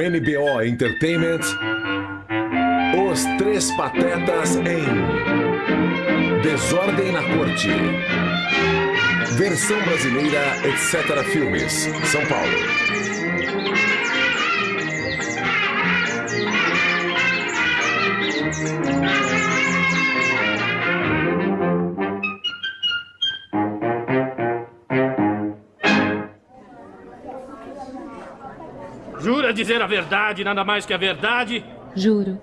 NBO Entertainment. Os Três Patetas em Desordem na Corte. Versão brasileira, etc. Filmes. São Paulo. Dizer a verdade, nada mais que a verdade? Juro.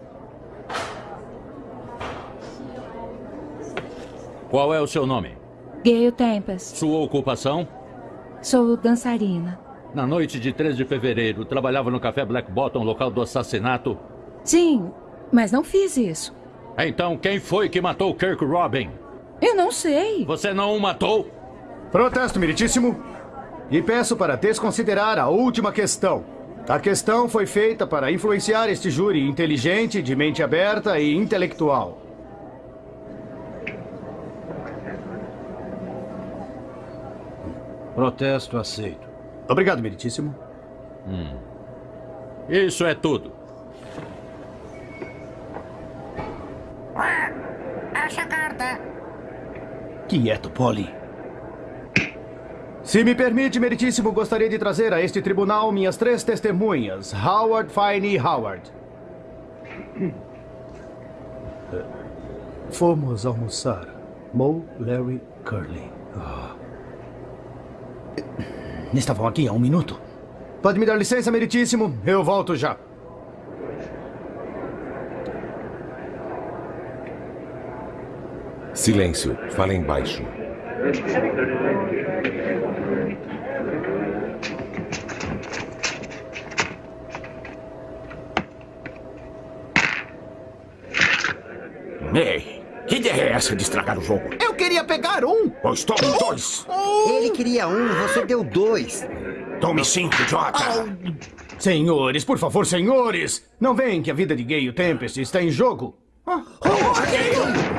Qual é o seu nome? Gale Tempest. Sua ocupação? Sou dançarina. Na noite de 3 de fevereiro, trabalhava no café Black Bottom, local do assassinato. Sim, mas não fiz isso. Então, quem foi que matou Kirk Robin? Eu não sei. Você não o matou? Protesto, meritíssimo. E peço para desconsiderar a última questão. A questão foi feita para influenciar este júri inteligente, de mente aberta e intelectual. Protesto aceito. Obrigado, meritíssimo. Isso é tudo. Acha a carta. Quieto, Polly. Se me permite, meritíssimo, gostaria de trazer a este tribunal minhas três testemunhas, Howard, Fine e Howard. Fomos almoçar. Mo, Larry, Curly. Ah. Estavam aqui há um minuto. Pode me dar licença, meritíssimo? Eu volto já. Silêncio. Falem baixo. Ei, que ideia é essa de estragar o jogo? Eu queria pegar um. Pois tome dois. Ele queria um, você deu dois. Tome cinco, idiota. Senhores, por favor, senhores! Não veem que a vida de Gay e o Tempest está em jogo? Senhores,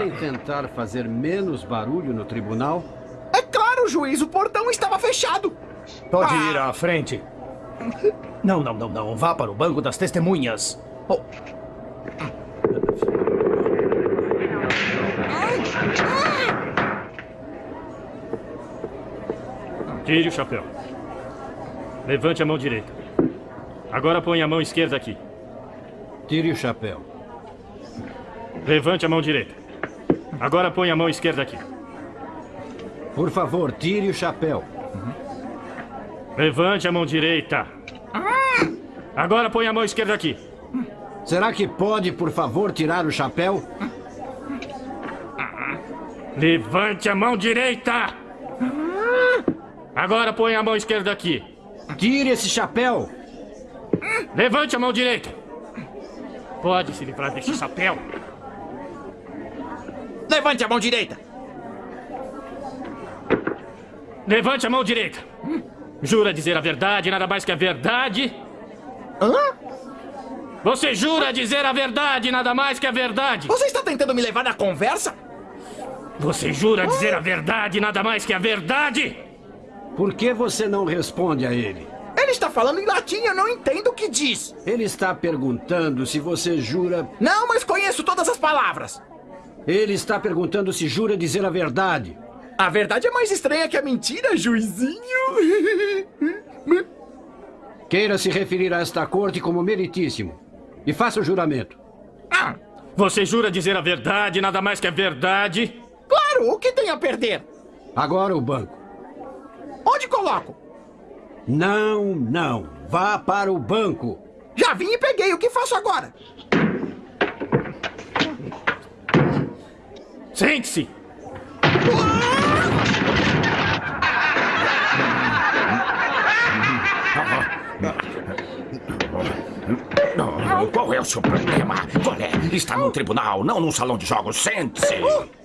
podem tentar fazer menos barulho no tribunal? É claro, juiz, o portão estava fechado. Pode ir à frente. Não, não, não, não. Vá para o banco das testemunhas. Oh, Tire o chapéu. Levante a mão direita. Agora põe a mão esquerda aqui. Tire o chapéu. Levante a mão direita. Agora põe a mão esquerda aqui. Por favor, tire o chapéu. Levante a mão direita. Agora põe a mão esquerda aqui. Será que pode, por favor, tirar o chapéu? Levante a mão direita. Agora põe a mão esquerda aqui. Tire esse chapéu! Levante a mão direita. Pode se livrar desse chapéu. Levante a mão direita. Levante a mão direita. Jura dizer a verdade, nada mais que a verdade? Hã? Você jura dizer a verdade, nada mais que a verdade? Você está tentando me levar na conversa? Você jura dizer a verdade, nada mais que a verdade? Por que você não responde a ele? Ele está falando em latim, eu não entendo o que diz. Ele está perguntando se você jura. Não, mas conheço todas as palavras. Ele está perguntando se jura dizer a verdade. A verdade é mais estranha que a mentira, juizinho. Queira se referir a esta corte como meritíssimo. E faça o juramento. Ah, Você jura dizer a verdade, nada mais que a verdade? claro, o que tem a perder? Agora o banco. Onde coloco? Não, não. Vá para o banco. Já vim e peguei, o que faço agora? Sente-se! Não, qual é o seu problema? Qual é? Está no tribunal, não num salão de jogos. Sente-se.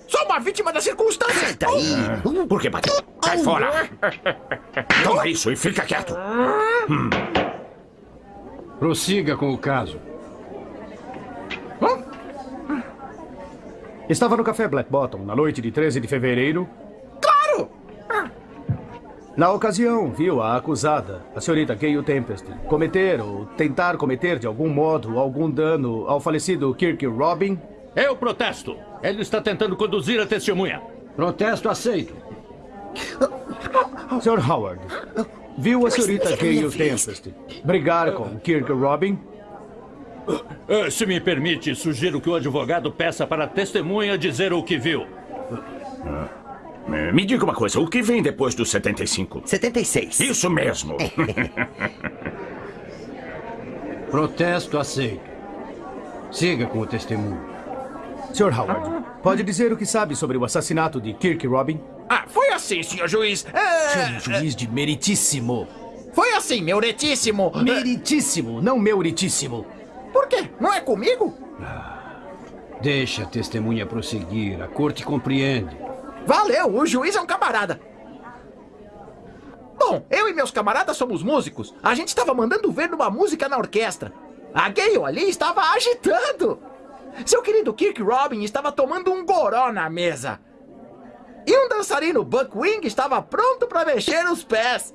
Sou uma vítima da circunstância. Senta aí. Por que bateu? Sai fora. Toma isso e fica quieto. Prossiga com o caso. Estava no café Black Bottom na noite de 13 de fevereiro. Claro! Na ocasião, viu a acusada, a senhorita Gayle Tempest, cometer ou tentar cometer de algum modo algum dano ao falecido Kirk Robin. Eu protesto. Ele está tentando conduzir a testemunha. Protesto aceito. Sr. Howard, viu a senhorita Gayle Tempest brigar com Kirk Robin? Eh, Se me permite, sugiro que o advogado peça para a testemunha dizer o que viu. Eh, Me diga uma coisa, o que vem depois dos 75? 76. Isso mesmo. Protesto aceito. Siga com o testemunho. Sr. Howard, pode dizer o que sabe sobre o assassinato de Kirk Robin? Ah, foi assim, senhor juiz. É, Juiz de meritíssimo. Foi assim, meu retíssimo. Meritíssimo, não meuritíssimo. Quê? Não é comigo? Deixa a testemunha prosseguir. A corte compreende. Valeu, o juiz é um camarada. Bom, eu e meus camaradas somos músicos. A gente estava mandando ver numa música na orquestra. A Gale ali estava agitando. Seu querido Kirk Robin estava tomando um goró na mesa. E um dançarino Buckwing estava pronto para mexer os pés.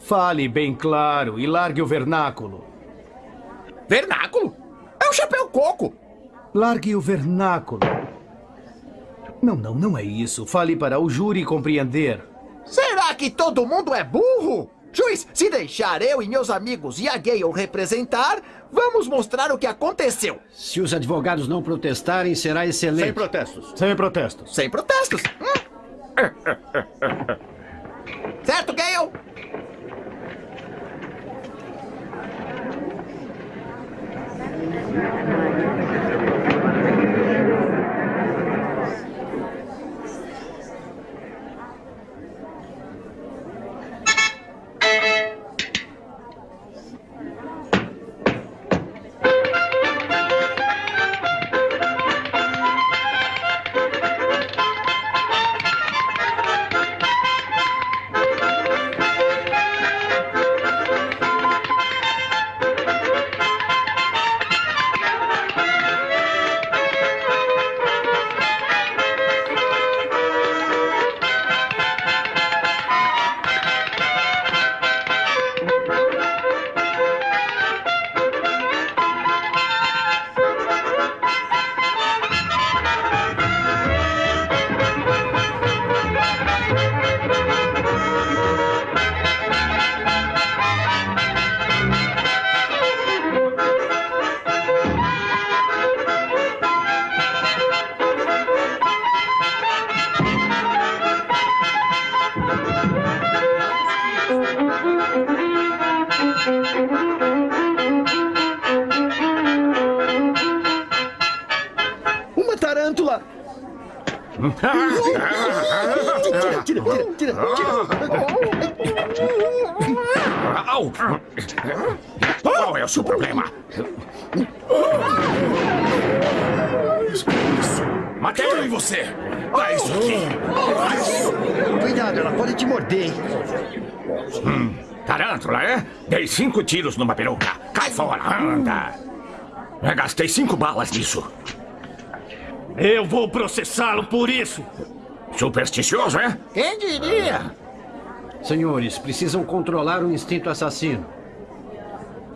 Fale bem claro e largue o vernáculo. Vernáculo? É um chapéu coco. Largue o vernáculo. Não, não, não é isso. Fale para o júri compreender. Será que todo mundo é burro? Juiz, se deixar eu e meus amigos e a Gale representar, vamos mostrar o que aconteceu. Se os advogados não protestarem, será Sem excelente. protestos. Sem protestos. Sem protestos. Hum. certo, Gale? Tira, tira, tira, tira, Au! Qual é o seu problema? Matei e você! Dá isso aqui! Cuidado, ela pode te morder. Tarântula, é? Dei cinco tiros numa peruca. Cai fora, anda! Eu gastei cinco balas nisso. Eu vou processá-lo por isso. Supersticioso, é? Quem diria? Senhores, precisam controlar o instinto assassino.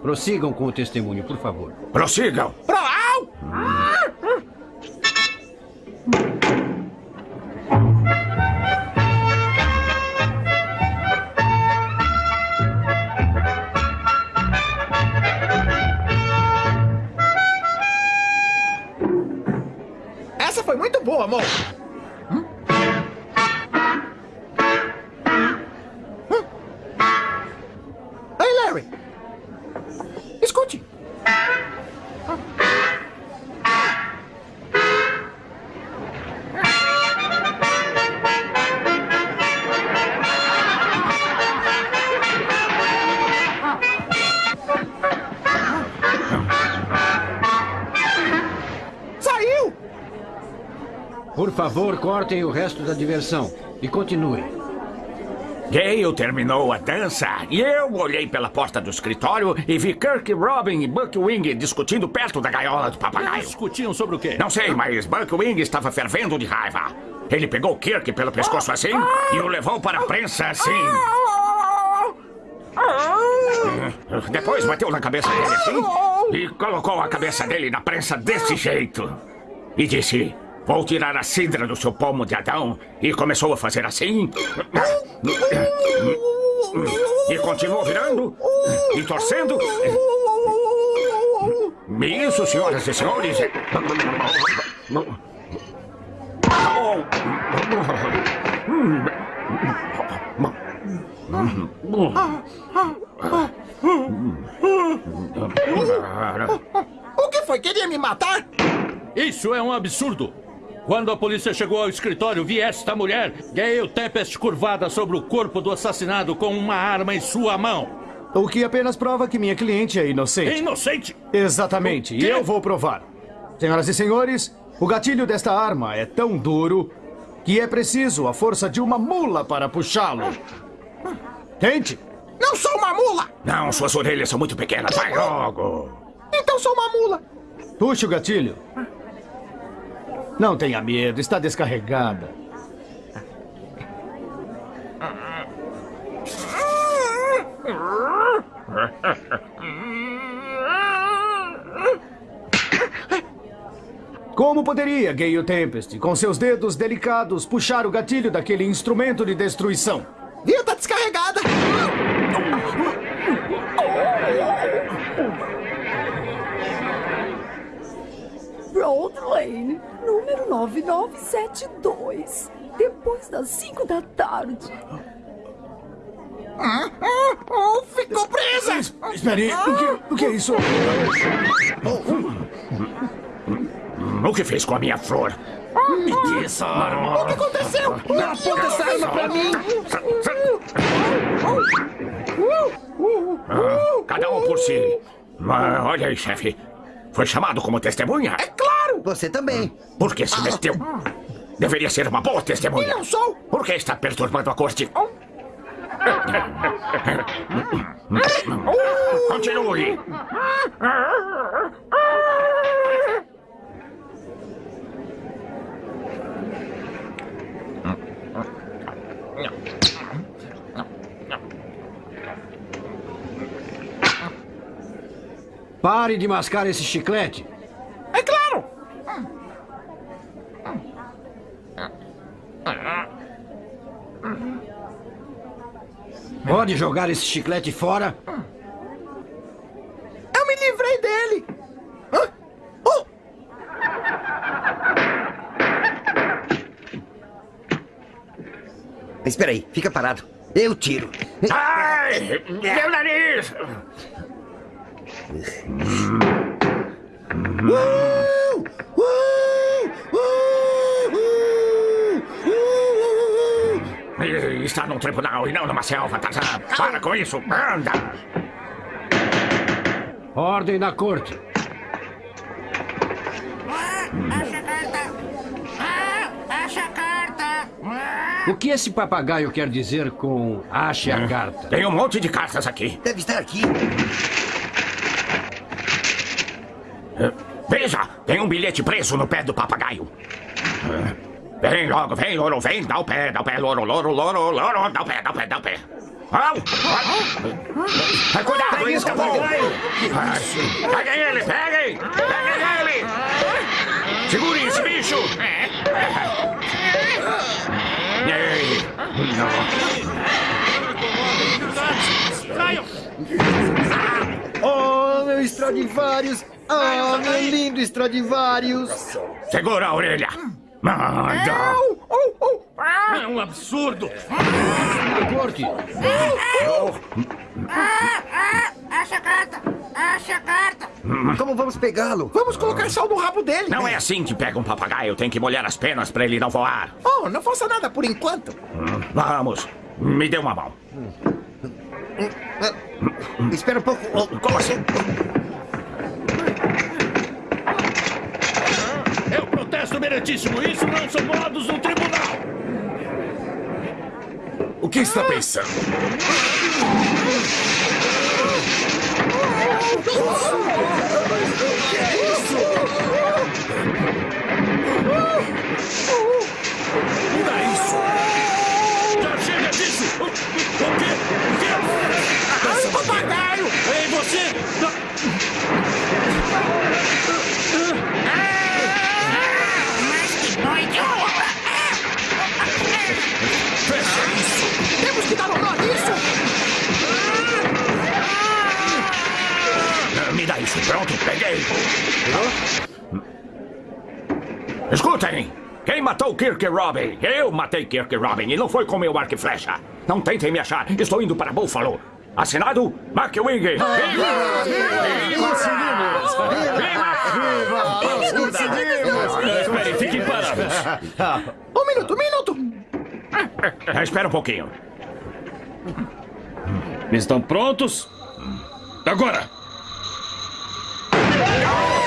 Prossigam com o testemunho, por favor. Prossigam! Pro au! Foi muito boa, amor. Favor, cortem o resto da diversão e continuem. Gale terminou a dança e eu olhei pela porta do escritório e vi Kirk, Robin e Buckwing discutindo perto da gaiola do papagaio. Discutiam sobre o quê? Não sei, mas Buckwing estava fervendo de raiva. Ele pegou Kirk pelo pescoço assim e o levou para a prensa assim. Depois bateu na cabeça dele assim e colocou a cabeça dele na prensa desse jeito. E disse: Vou tirar a cidra do seu pomo de Adão. E começou a fazer assim. E continuou virando e torcendo. Isso, senhoras e senhores. O que foi? Queria me matar? Isso é um absurdo. Quando a polícia chegou ao escritório, vi esta mulher, Gayle Tempest, curvada sobre o corpo do assassinado com uma arma em sua mão. O que apenas prova que minha cliente é inocente. Inocente? Exatamente, e eu vou provar. Senhoras e senhores, o gatilho desta arma é tão duro que é preciso a força de uma mula para puxá-lo. Tente. Não sou uma mula! Não, suas orelhas são muito pequenas. Vai logo. Então sou uma mula! Puxe o gatilho. Não tenha medo, está descarregada. Como poderia Gale Tempest, com seus dedos delicados, puxar o gatilho daquele instrumento de destruição? Viu? 99972. Depois das 5 da tarde. Ah, ah, oh, ficou presa! Es, espere, ah. o, que, o que é isso? Oh. O que fez com a minha flor? Me desarma! O que aconteceu? Não aponta essa arma pra mim! Ah, cada um por si. Ah, olha aí, chefe. Foi chamado como testemunha? É claro. Você também. Por que se meteu? Deveria ser uma boa testemunha. Eu não sou! Por que está perturbando a corte? Continue. Pare de mascar esse chiclete. É claro! Pode jogar esse chiclete fora? Eu me livrei dele! Hã? Oh! Espera aí, fica parado. Eu tiro. Ai! Meu nariz! Uh! Uh! Uh! Uh! E Está num tribunal e não numa selva, Tarzan. Para com isso. Anda! Ordem na corte. Acha a carta! Ah, acha a carta! O que esse papagaio quer dizer com ache a carta? Tem um monte de cartas aqui. Deve estar aqui. Veja, tem um bilhete preso no pé do papagaio. Vem logo, vem, louro, vem, dá o pé, dá o pé, louro, louro, louro, louro, dá o pé, dá o pé, dá o pé. Au! Ai, Cuidado, escapou! Ai, Peguem ele, peguem! Peguem ele! Segurem esse bicho! Ei! Oh, meu Stradivarius! Oh, meu lindo Stradivarius! Segura a orelha! Manda! É um absurdo! Corte. Ah, ah, acha a carta! Acha a carta! Como vamos pegá-lo? Vamos colocar sal no rabo dele! Não é assim que pega um papagaio. Tem que molhar as penas pra ele não voar. Oh, não faça nada por enquanto! Vamos, me dê uma mão. Espera um pouco. Como assim? Protesto, meritíssimo. Isso não são modos no tribunal. O que está pensando? Escutem! Quem matou Kirk Robin? Eu matei Kirk Robin e não foi com meu arco e flecha. Não tentem me achar. Estou indo para Buffalo. Assinado, Mark Wing. Esperem, fiquem parados. Um minuto, um minuto! Espera um pouquinho. Estão prontos? Agora! Ah!